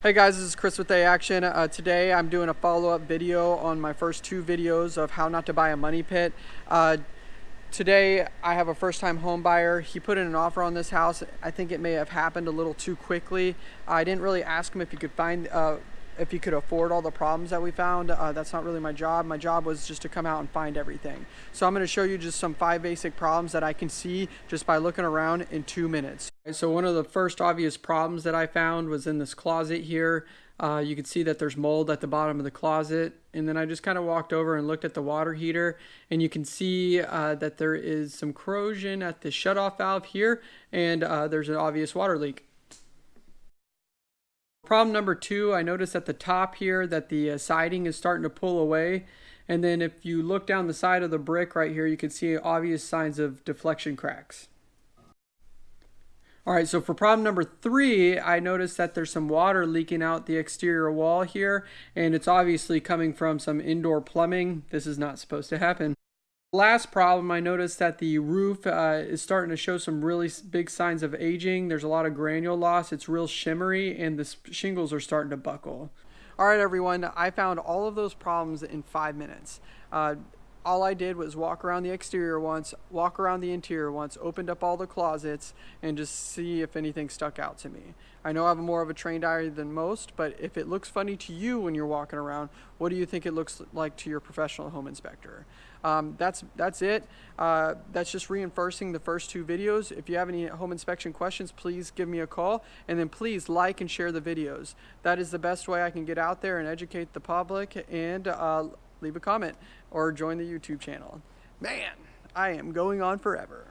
Hey guys, this is Chris with A Action. Uh, today I'm doing a follow-up video on my first two videos of how not to buy a money pit. Uh, today I have a first-time home buyer. He put in an offer on this house. I think it may have happened a little too quickly. I didn't really ask him if he could find uh, if he could afford all the problems that we found. Uh, that's not really my job. My job was just to come out and find everything. So I'm going to show you just some five basic problems that I can see just by looking around in two minutes. So one of the first obvious problems that I found was in this closet here. Uh, you can see that there's mold at the bottom of the closet. And then I just kind of walked over and looked at the water heater and you can see uh, that there is some corrosion at the shutoff valve here and uh, there's an obvious water leak. Problem number two, I noticed at the top here that the uh, siding is starting to pull away. And then if you look down the side of the brick right here, you can see obvious signs of deflection cracks. All right, so for problem number three, I noticed that there's some water leaking out the exterior wall here, and it's obviously coming from some indoor plumbing. This is not supposed to happen. Last problem, I noticed that the roof uh, is starting to show some really big signs of aging. There's a lot of granule loss. It's real shimmery and the shingles are starting to buckle. All right, everyone, I found all of those problems in five minutes. Uh, all I did was walk around the exterior once, walk around the interior once, opened up all the closets, and just see if anything stuck out to me. I know I'm more of a trained eye than most, but if it looks funny to you when you're walking around, what do you think it looks like to your professional home inspector? Um, that's that's it. Uh, that's just reinforcing the first two videos. If you have any home inspection questions, please give me a call, and then please like and share the videos. That is the best way I can get out there and educate the public and uh, leave a comment or join the YouTube channel. Man, I am going on forever.